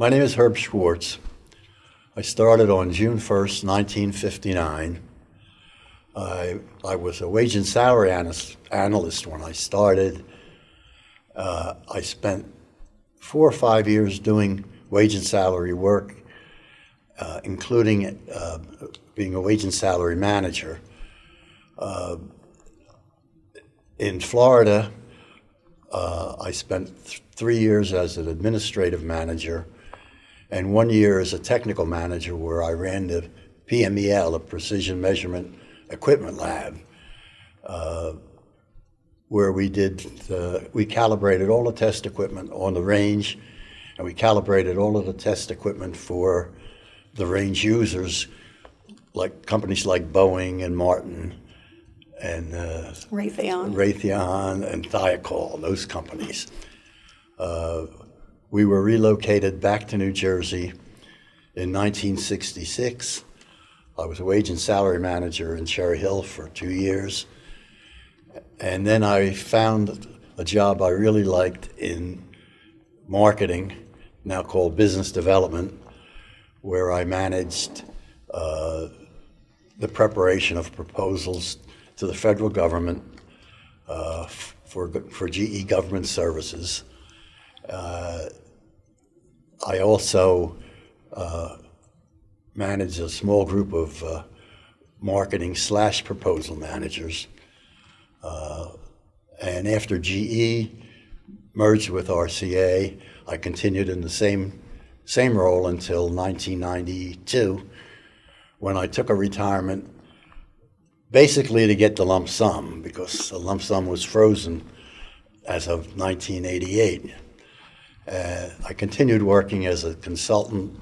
My name is Herb Schwartz. I started on June 1st, 1959. I, I was a wage and salary analyst, analyst when I started. Uh, I spent four or five years doing wage and salary work, uh, including uh, being a wage and salary manager. Uh, in Florida, uh, I spent th three years as an administrative manager and one year as a technical manager where I ran the PMEL, a Precision Measurement Equipment Lab, uh, where we did, the, we calibrated all the test equipment on the range and we calibrated all of the test equipment for the range users, like companies like Boeing and Martin and uh, Raytheon. Raytheon and Thiokol, those companies. Uh, we were relocated back to New Jersey in 1966. I was a wage and salary manager in Cherry Hill for two years. And then I found a job I really liked in marketing, now called business development, where I managed uh, the preparation of proposals to the federal government uh, for, for GE government services. Uh, I also uh, manage a small group of uh, marketing slash proposal managers. Uh, and after GE merged with RCA, I continued in the same, same role until 1992 when I took a retirement basically to get the lump sum because the lump sum was frozen as of 1988. Uh, I continued working as a consultant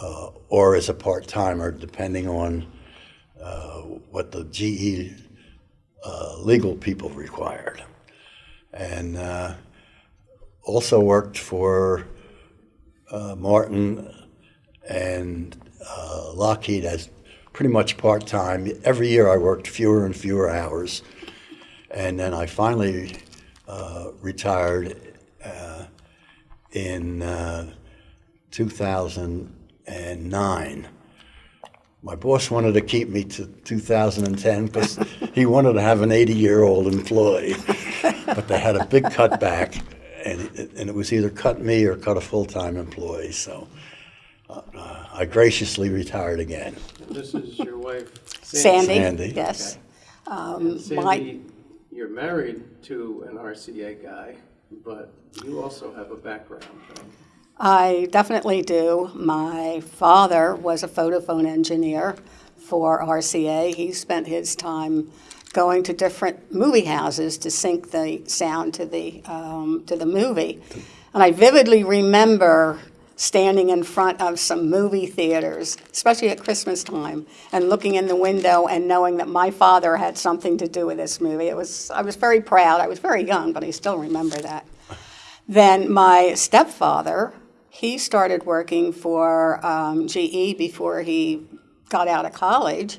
uh, or as a part-timer, depending on uh, what the GE uh, legal people required. And uh, also worked for uh, Martin and Lockheed as pretty much part-time. Every year I worked fewer and fewer hours. And then I finally retired in uh, 2009. My boss wanted to keep me to 2010 because he wanted to have an 80-year-old employee, but they had a big cutback, and it, and it was either cut me or cut a full-time employee. So uh, I graciously retired again. This is your wife, Sandy, Sandy. yes. And my- Sandy, you're married to an RCA guy, but you also have a background, right? I definitely do. My father was a photophone engineer for RCA. He spent his time going to different movie houses to sync the sound to the, um, to the movie. And I vividly remember standing in front of some movie theaters, especially at Christmas time, and looking in the window and knowing that my father had something to do with this movie. It was, I was very proud. I was very young, but I still remember that. Then my stepfather, he started working for um, GE before he got out of college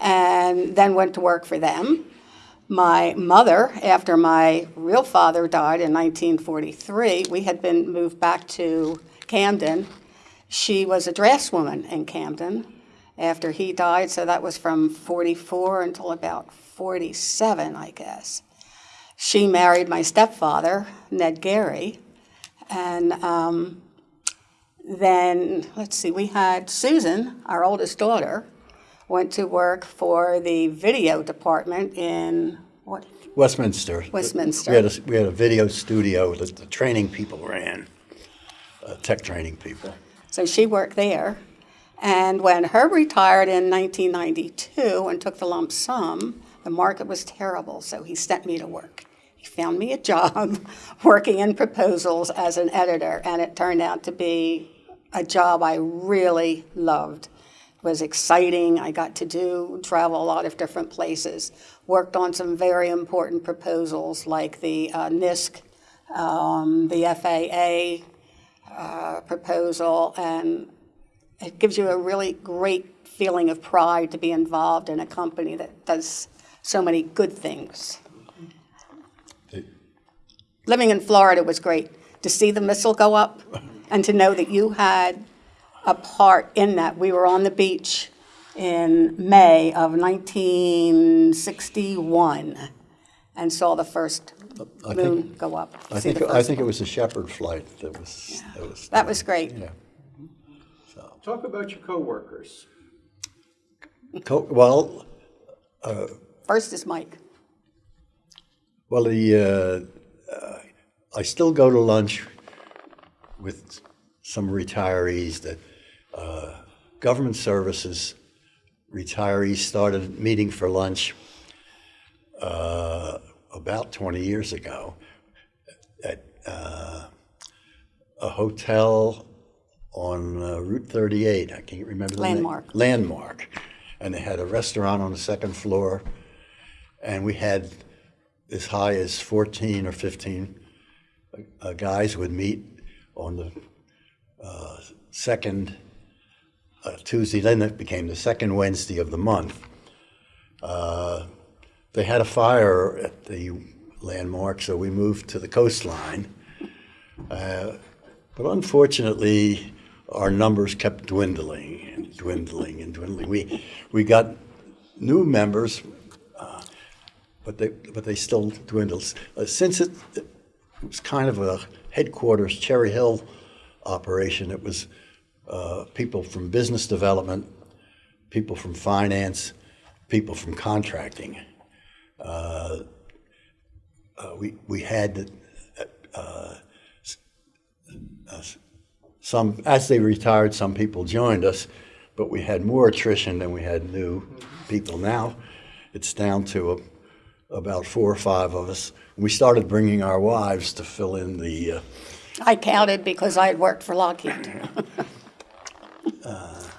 and then went to work for them. My mother, after my real father died in 1943, we had been moved back to Camden. She was a draftswoman in Camden after he died, so that was from 44 until about 47, I guess. She married my stepfather, Ned Gary, and um, then, let's see, we had Susan, our oldest daughter, went to work for the video department in, what, Westminster. Westminster. We had a, we had a video studio that the training people ran, uh, tech training people. So she worked there. And when Herb retired in 1992 and took the lump sum, the market was terrible, so he sent me to work. He found me a job working in proposals as an editor, and it turned out to be a job I really loved. It was exciting. I got to do travel a lot of different places. Worked on some very important proposals like the uh, NISC, um, the FAA uh, proposal, and it gives you a really great feeling of pride to be involved in a company that does so many good things. Living in Florida was great. to see the missile go up and to know that you had a part in that. We were on the beach in May of 1961 and saw the first I moon think, go up. I think, I first think it was the Shepherd flight that was, that was. That was great. Yeah. Talk about your coworkers. Co- Well, First is Mike. Well, the, uh, uh, I still go to lunch with some retirees that, uh, government services retirees started meeting for lunch uh, about 20 years ago at uh, a hotel on uh, Route 38. I can't remember the name. Landmark. Landmark. And they had a restaurant on the second floor, and we had as high as 14 or 15 uh, guys would meet on the uh, second uh, Tuesday, then it became the second Wednesday of the month. They had a fire at the landmark, so we moved to the coastline. Uh, But unfortunately, our numbers kept dwindling and dwindling and dwindling. We, we got new members, uh, but they, but they still dwindled. Uh, Since it, it was kind of a headquarters Cherry Hill operation, it was uh, people from business development, people from finance, people from contracting. Uh, uh, we, we had uh, uh, some, as they retired, some people joined us, but we had more attrition than we had new people. Now it's down to a, about four or five of us. We started bringing our wives to fill in the. Uh, I counted because I had worked for Lockheed.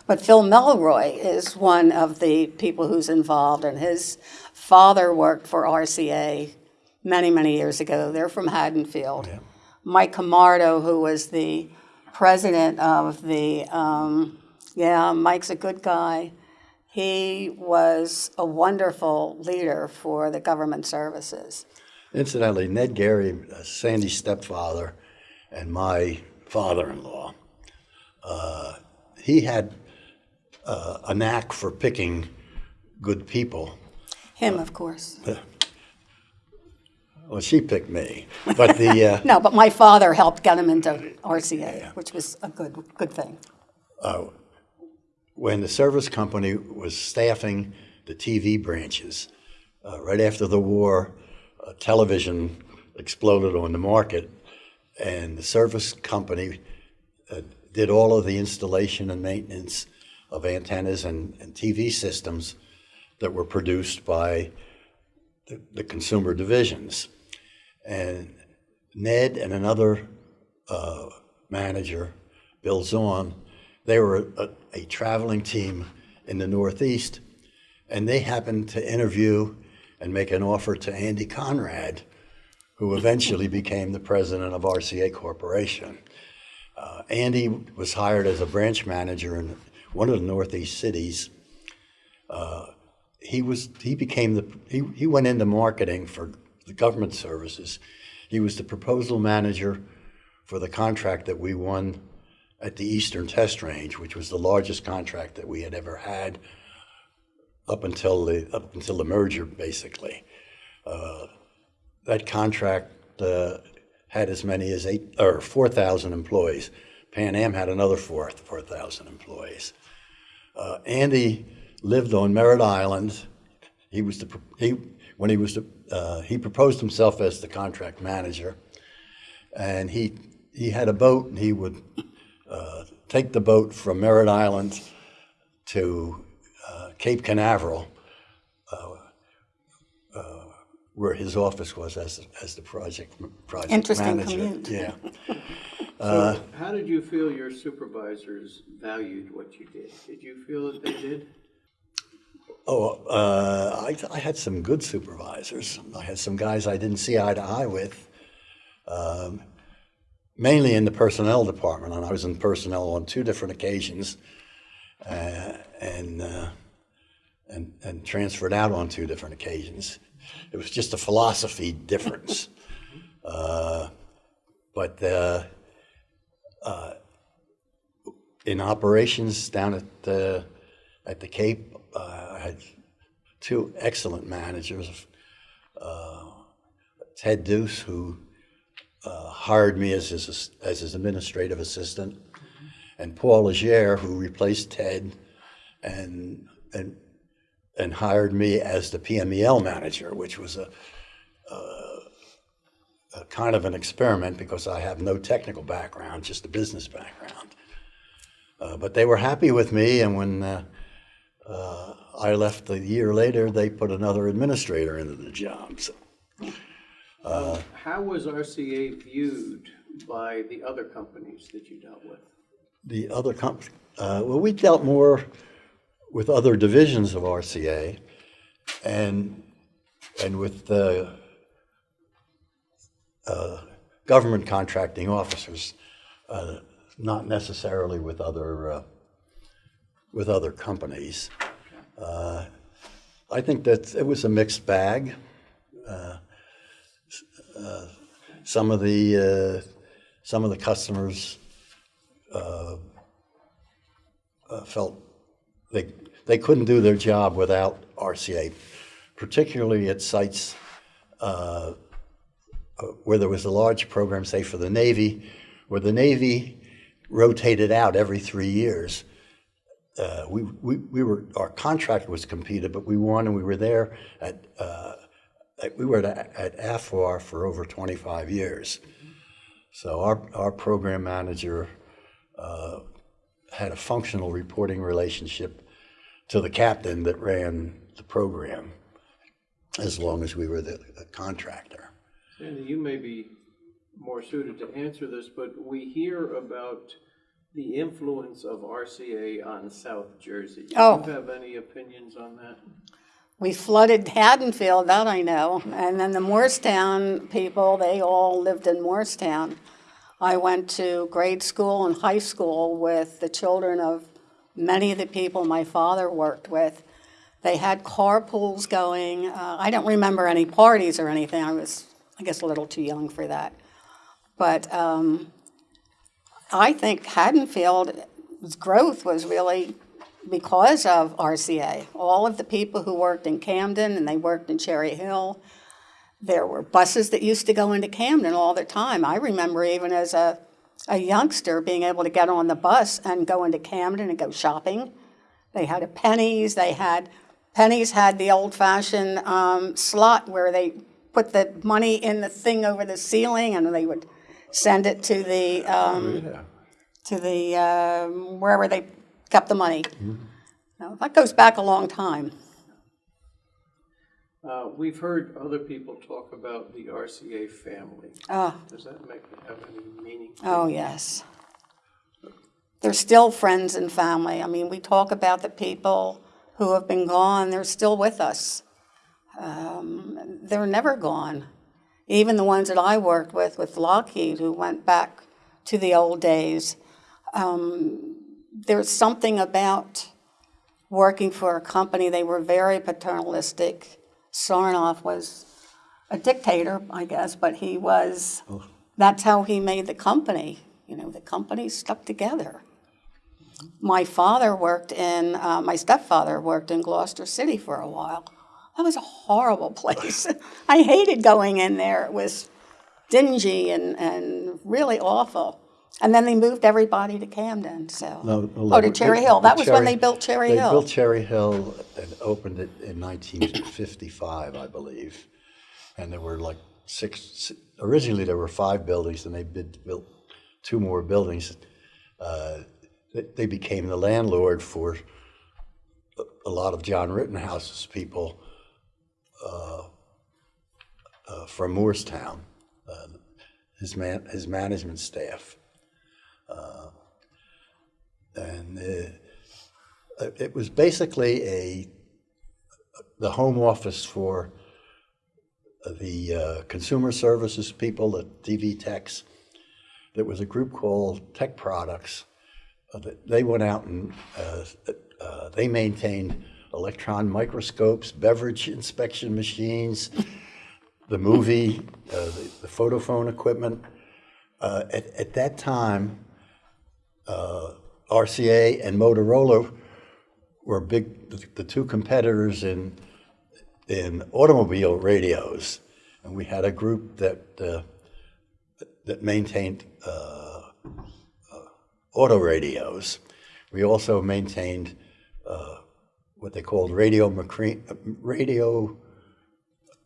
But Phil Melroy is one of the people who's involved, and his father worked for RCA many, many years ago. They're from Haddonfield. Mike Camardo, who was the president of the, um, yeah, Mike's a good guy. He was a wonderful leader for the government services. Incidentally, Ned Gary, uh, Sandy's stepfather, and my father-in-law, uh, he had uh, a knack for picking good people. Him, of course. Well, she picked me, but the uh, No, but my father helped get him into RCA, which was a good, good thing. when the service company was staffing the TV branches, uh, right after the war, uh, television exploded on the market, and the service company uh, did all of the installation and maintenance of antennas and, and TV systems that were produced by the, the consumer divisions. And Ned and another uh, manager, Bill Zorn, they were a, a traveling team in the Northeast, and they happened to interview and make an offer to Andy Conrad, who eventually became the president of RCA Corporation. Uh, Andy was hired as a branch manager in one of the Northeast cities. Uh, he was he became the he, he went into marketing for the government services. He was the proposal manager for the contract that we won at the Eastern Test Range, which was the largest contract that we had ever had up until the up until the merger, basically. Uh, that contract uh, had as many as eight or four thousand employees. Pan Am had another four four thousand employees. Uh, Andy lived on Merritt Island. He was the he when he was the, uh, he proposed himself as the contract manager, and he he had a boat and he would uh, take the boat from Merritt Island to uh, Cape Canaveral, uh, uh, where his office was as as the project project Interesting manager. commute. Yeah. So how did you feel your supervisors valued what you did? Did you feel that they did? Oh, uh, I, I had some good supervisors. I had some guys I didn't see eye to eye with, um, mainly in the personnel department. And I was in personnel on two different occasions, uh, and uh, and and transferred out on two different occasions. It was just a philosophy difference. Uh, but uh, uh, in operations down at the, at the Cape, uh, I had two excellent managers. Uh, Ted Deuce, who uh, hired me as his, as his administrative assistant, and Paul Legere, who replaced Ted and, and, and hired me as the PMEL manager, which was a, a kind of an experiment because I have no technical background, just a business background. Uh, but they were happy with me, and when uh, uh, I left a year later, they put another administrator into the job. So How was RCA viewed by the other companies that you dealt with? the other comp, uh, well, we dealt more with other divisions of RCA, and and with the uh, government contracting officers, uh, not necessarily with other uh, with other companies. Uh, I think that it was a mixed bag. Uh, uh, some of the uh, some of the customers uh, felt they they couldn't do their job without RCA, particularly at sites uh, where there was a large program, say for the Navy, where the Navy rotated out every three years. Uh, we, we, we were our contract was competed, but we won, and we were there at, uh, we were at, at for over 25 years. So our our program manager uh, had a functional reporting relationship to the captain that ran the program, as long as we were the, the contractor. Sandy, you may be more suited to answer this, but we hear about the influence of RCA on South Jersey. Oh. Do you have any opinions on that? We flooded Haddonfield, that I know. And then the Moorestown people, they all lived in Moorestown. I went to grade school and high school with the children of many of the people my father worked with. They had carpools going. Uh, I don't remember any parties or anything. I was, I guess, a little too young for that. But um, I think Haddonfield's growth was really because of RCA. All of the people who worked in Camden and they worked in Cherry Hill, there were buses that used to go into Camden all the time. I remember even as a, a youngster being able to get on the bus and go into Camden and go shopping. They had a Penney's, they had, Penney's had the old fashioned um, slot where they put the money in the thing over the ceiling and they would send it to the, um, to the, um, wherever they kept the money. Now, that goes back a long time. Uh, we've heard other people talk about the RCA family. Ah. Does that make, have any meaning? Oh, yes. They're still friends and family. I mean, we talk about the people who have been gone, they're still with us. Um, they're never gone. Even the ones that I worked with, with Lockheed, who went back to the old days. Um, there's something about working for a company, they were very paternalistic. Sarnoff was a dictator, I guess, but he was, that's how he made the company. You know, the company stuck together. My father worked in, uh, my stepfather worked in Gloucester City for a while. That was a horrible place. I hated going in there. It was dingy and, and really awful. And then they moved everybody to Camden, so. No, no, Oh, to Cherry Hill. That was when they built Cherry They Hill. They built Cherry Hill and opened it in 1955, I believe. And there were like six, originally there were five buildings, and they did, built two more buildings. Uh, They they became the landlord for a- a lot of John Rittenhouse's people uh, uh, from Moorestown, uh, his man, his management staff. And uh, it was basically a, the home office for the uh, consumer services people, the TV techs. There was a group called Tech Products. uh, that They went out and uh, uh, they maintained electron microscopes, beverage inspection machines, the movie, uh, the the photophone equipment. Uh, at, at that time, uh, RCA and Motorola were big, the, the two competitors in in automobile radios, and we had a group that uh, that maintained uh, uh, auto radios. We also maintained what they called radio macre- radio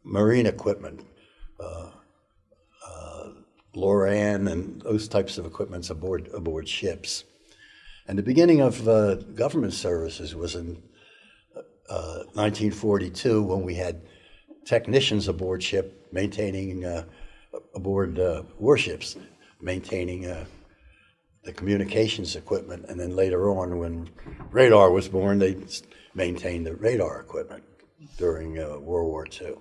marine equipment, uh, uh, LORAN and those types of equipments aboard aboard ships. And the beginning of uh, government services was in uh, 1942 when we had technicians aboard ship maintaining uh, aboard uh, warships, maintaining uh, the communications equipment, and then later on, when radar was born, they maintained the radar equipment during uh, World War II.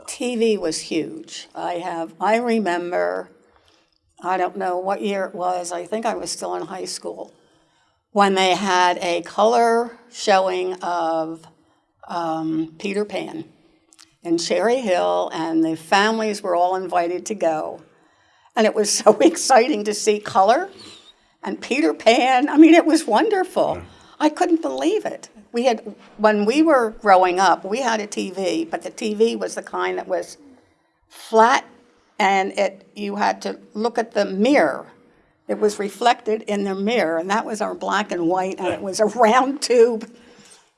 TV was huge. I have, I remember, I don't know what year it was, I think I was still in high school, when they had a color showing of um, Peter Pan in Cherry Hill, and the families were all invited to go. And it was so exciting to see color and Peter Pan. I mean, it was wonderful. I couldn't believe it. We had, when we were growing up, we had a TV, but the TV was the kind that was flat and it, you had to look at the mirror. It was reflected in the mirror, and that was our black and white, and it was a round tube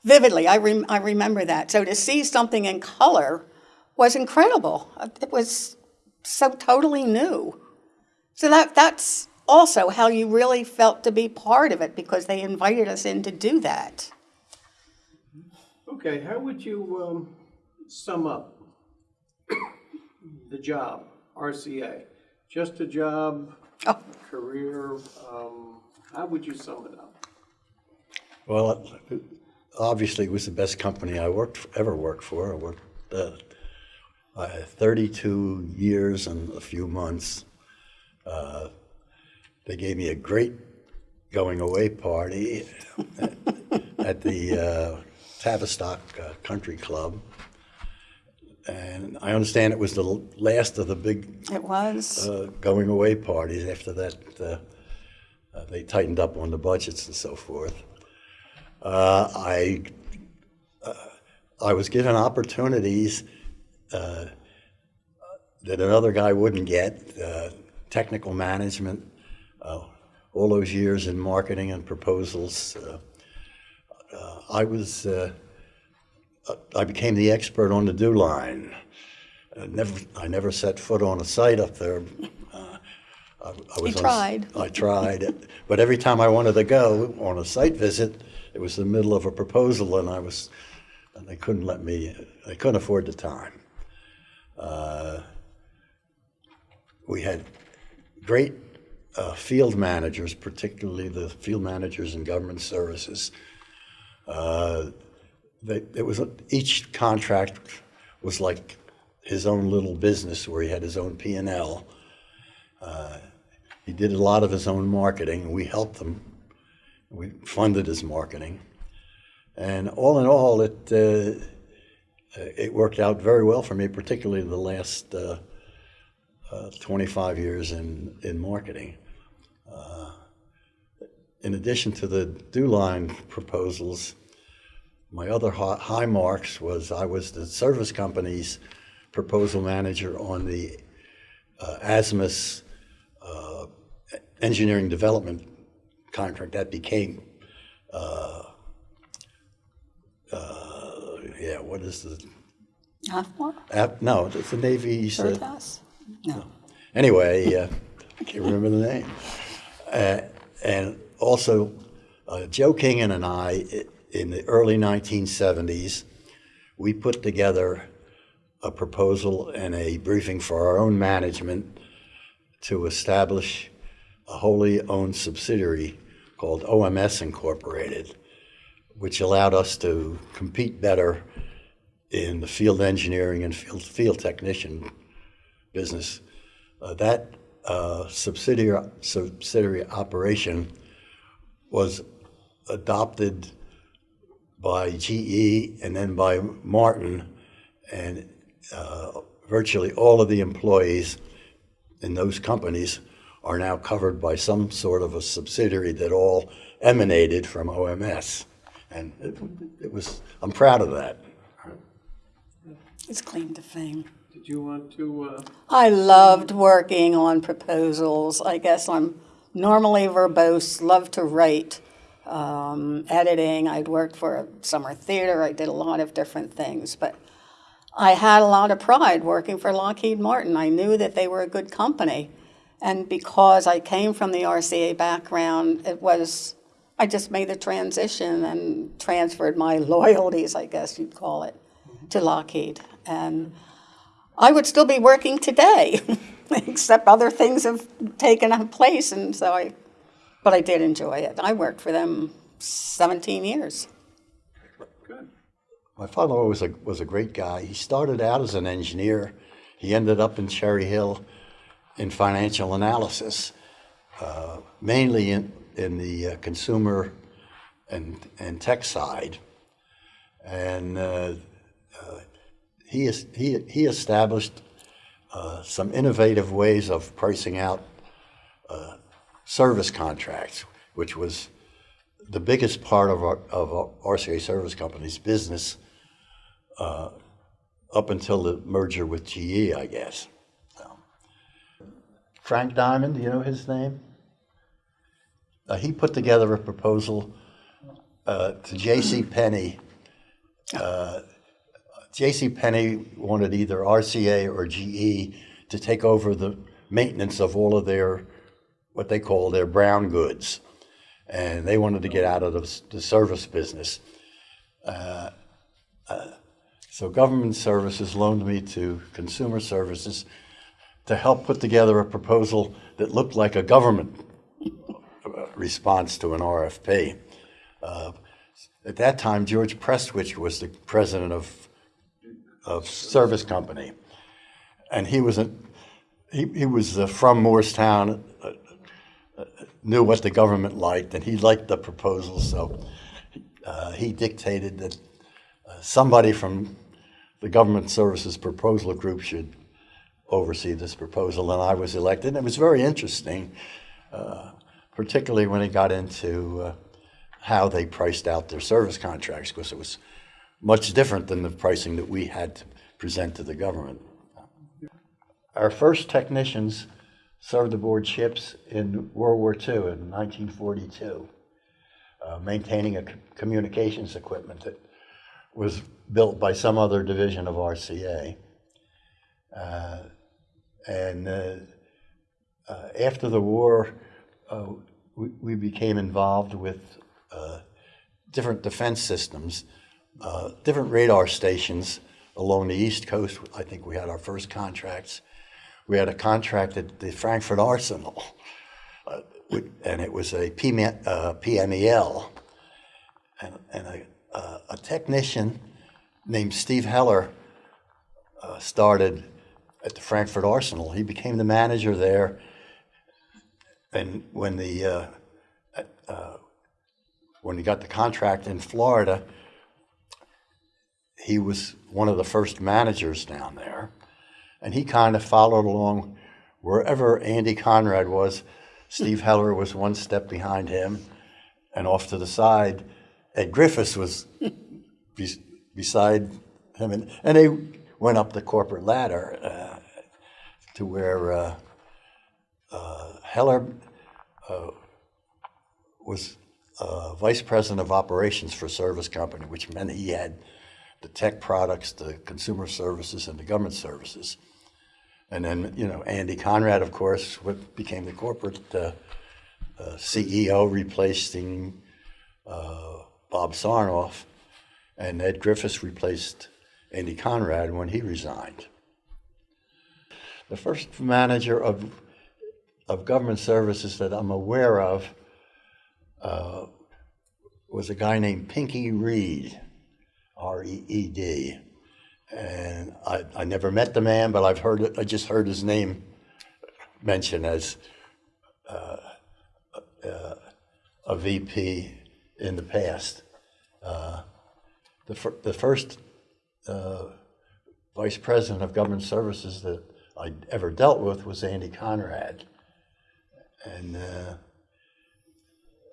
vividly. I, rem- I remember that. So to see something in color was incredible. It was so totally new. So that, that's also how you really felt to be part of it because they invited us in to do that. Okay, how would you um, sum up the job, RCA? Just a job, Oh, career, um, how would you sum it up? Well, obviously, it was the best company I worked ever worked for. I worked uh, I had 32 years and a few months. Uh, they gave me a great going away party at the uh, Tavistock uh, Country Club. And I understand it was the last of the big it was. uh, going away parties. After that, uh, uh, they tightened up on the budgets and so forth. Uh, I uh, I was given opportunities uh, that another guy wouldn't get. Uh, technical management, uh, all those years in marketing and proposals. Uh, uh, I was. Uh, I became the expert on the DEW Line. I never, I never set foot on a site up there. Uh, I, I was on- tried. I tried, but every time I wanted to go on a site visit, it was the middle of a proposal, and I was, and they couldn't let me. They couldn't afford the time. Uh, we had great uh, field managers, particularly the field managers in government services. Uh, they, it was each contract was like his own little business where he had his own P and L. Uh, he did a lot of his own marketing. We helped him. We funded his marketing, and all in all, it uh, it worked out very well for me, particularly in the last uh, uh, 25 years in in marketing. In addition to the DEW Line proposals, my other high marks was I was the service company's proposal manager on the uh, ASMUS uh, engineering development contract that became, uh, uh, yeah, what is the, ap- no, it's the Navy's. Third uh, class? No. Anyway, uh, I can't remember the name. Uh, and also, uh, Joe Kingan and I, in the early 1970s, we put together a proposal and a briefing for our own management to establish a wholly owned subsidiary called OMS Incorporated, which allowed us to compete better in the field engineering and field, field technician business. Uh, that uh, subsidiary, subsidiary operation was adopted by GE and then by Martin, and uh, virtually all of the employees in those companies are now covered by some sort of a subsidiary that all emanated from OMS. And it, it was, I'm proud of that. It's claim to fame. Did you want to, uh, I loved working on proposals. I guess I'm normally verbose, love to write, um, editing. I'd worked for a summer theater. I did a lot of different things, but I had a lot of pride working for Lockheed Martin. I knew that they were a good company. And because I came from the RCA background, it was, I just made the transition and transferred my loyalties, I guess you'd call it, to Lockheed. And I would still be working today, except other things have taken up place, and so I, but I did enjoy it. I worked for them 17 years. good, My father was a, was a great guy. He started out as an engineer. He ended up in Cherry Hill in financial analysis, uh, mainly in, in the uh, consumer and, and tech side. And uh, uh, he, is, he, he established uh, some innovative ways of pricing out uh, service contracts, which was the biggest part of our, of our RCA Service Company's business uh, up until the merger with GE, I guess. So. Frank Diamond, do you know his name? Uh, he put together a proposal uh, to J.C. Penney. J.C. Penney wanted either RCA or GE to take over the maintenance of all of their what they call their brown goods, and they wanted to get out of the, the service business. Uh, uh, so government services loaned me to consumer services to help put together a proposal that looked like a government uh, response to an RFP. Uh, at that time, George Prestwich was the president of, of Service Company. And he was, a, he, he was uh, from Moorestown, uh, uh, knew what the government liked, and he liked the proposal, so uh, he dictated that uh, somebody from the government services proposal group should oversee this proposal, and I was elected. And it was very interesting, particularly when it got into how they priced out their service contracts, because it was much different than the pricing that we had to present to the government. Our first technicians served aboard ships in World War II in 1942, uh, maintaining a communications equipment that was built by some other division of RCA. Uh, and uh, uh, after the war, uh, we, we became involved with uh, different defense systems, uh, different radar stations along the East Coast. I think we had our first contracts. We had a contract at the Frankford Arsenal, uh, and it was a PM, uh, PMEL. And, and a, uh, a technician named Steve Heller uh, started at the Frankford Arsenal. He became the manager there. And when the uh, uh, when he got the contract in Florida, he was one of the first managers down there, and he kind of followed along wherever Andy Conrad was. Steve Heller was one step behind him, and off to the side, Ed Griffiths was bes- beside him, and, and they went up the corporate ladder uh, to where uh, uh, Heller uh, was uh, vice president of operations for service company, which meant he had the tech products, the consumer services, and the government services. And then, you know, Andy Conrad, of course, what became the corporate uh, uh, CEO, replacing uh, Bob Sarnoff, and Ed Griffiths replaced Andy Conrad when he resigned. The first manager of, of government services that I'm aware of uh, was a guy named Pinky Reed, R E E D. And I, I never met the man, but I've heard it, I just heard his name mentioned as uh, uh, a VP in the past. Uh, the, fir- the first uh, vice president of government services that I ever dealt with was Andy Conrad. And uh,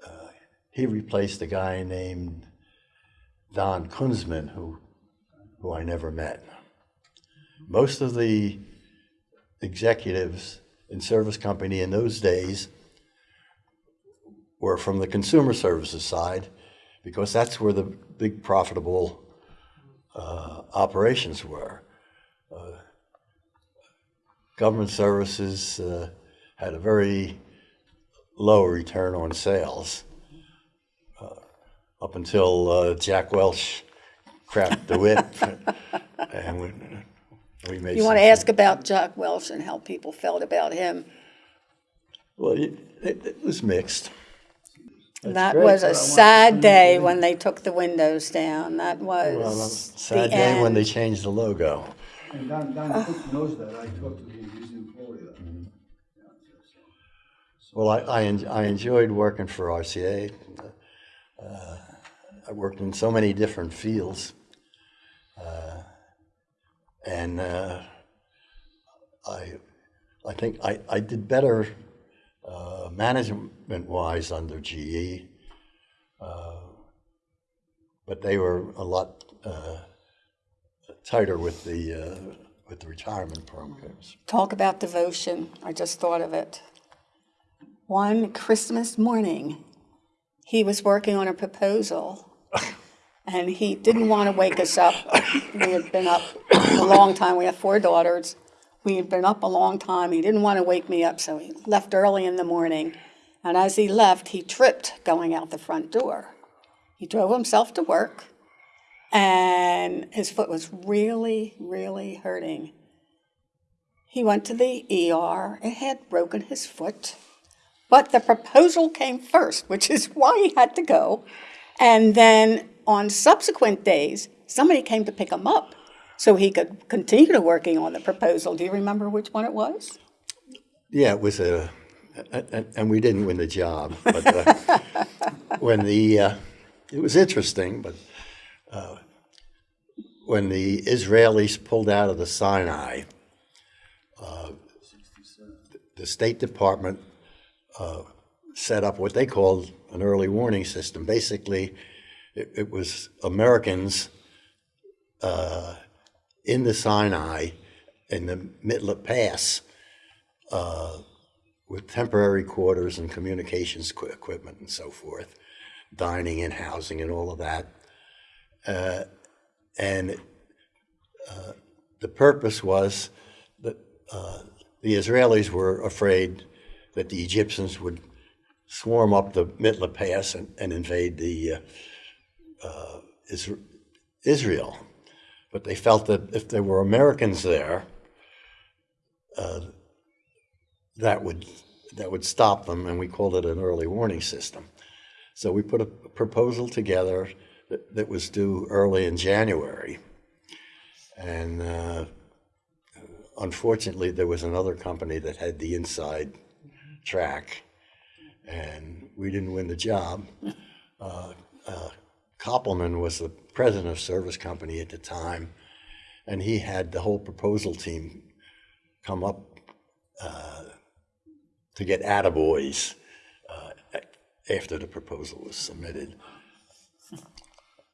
uh, he replaced a guy named Don Kunzman, who, who I never met. Most of the executives in service company in those days were from the consumer services side because that's where the big profitable uh, operations were. Uh, government services uh, had a very low return on sales up until uh, Jack Welch cracked the whip and we, we made You want to ask about Jack Welch and how people felt about him? Well, it, it, it was mixed. That great, was a I a want sad day when they took the windows down. That was Well, was sad the day when they changed the logo. And Don, Don Cook knows that, I talked to him, he's in Florida. Well, I, I, en- I enjoyed working for RCA. Uh, I worked in so many different fields. Uh, and uh, I, I think I, I did better uh, management-wise under GE. Uh, but they were a lot uh, tighter with the, uh, with the retirement programs. Talk about devotion. I just thought of it. One Christmas morning, he was working on a proposal and he didn't want to wake us up. We had been up a long time. We have four daughters. We had been up a long time. He didn't want to wake me up, so he left early in the morning. And as he left, he tripped going out the front door. He drove himself to work and his foot was really, really hurting. He went to the ER. It had broken his foot. But the proposal came first, which is why he had to go. And then on subsequent days, somebody came to pick him up so he could continue to working on the proposal. Do you remember which one it was? Yeah, it was a, and, and we didn't win the job, but uh, when the, uh, it was interesting, but uh, when the Israelis pulled out of the Sinai, uh, the State Department uh, set up what they called an early warning system. Basically, it, it was Americans uh, in the Sinai in the Mitla Pass with temporary quarters and communications qu- equipment and so forth, dining and housing and all of that. Uh, and uh, the purpose was that uh, the Israelis were afraid that the Egyptians would swarm up the Mitla Pass and, and invade the uh, uh, Israel. But they felt that if there were Americans there, that would that would stop them, and we called it an early warning system. So we put a proposal together that, that was due early in January, and uh, unfortunately, there was another company that had the inside track, and we didn't win the job. Uh, uh, Koppelman was the president of Service Company at the time, and he had the whole proposal team come up to get attaboys uh, after the proposal was submitted.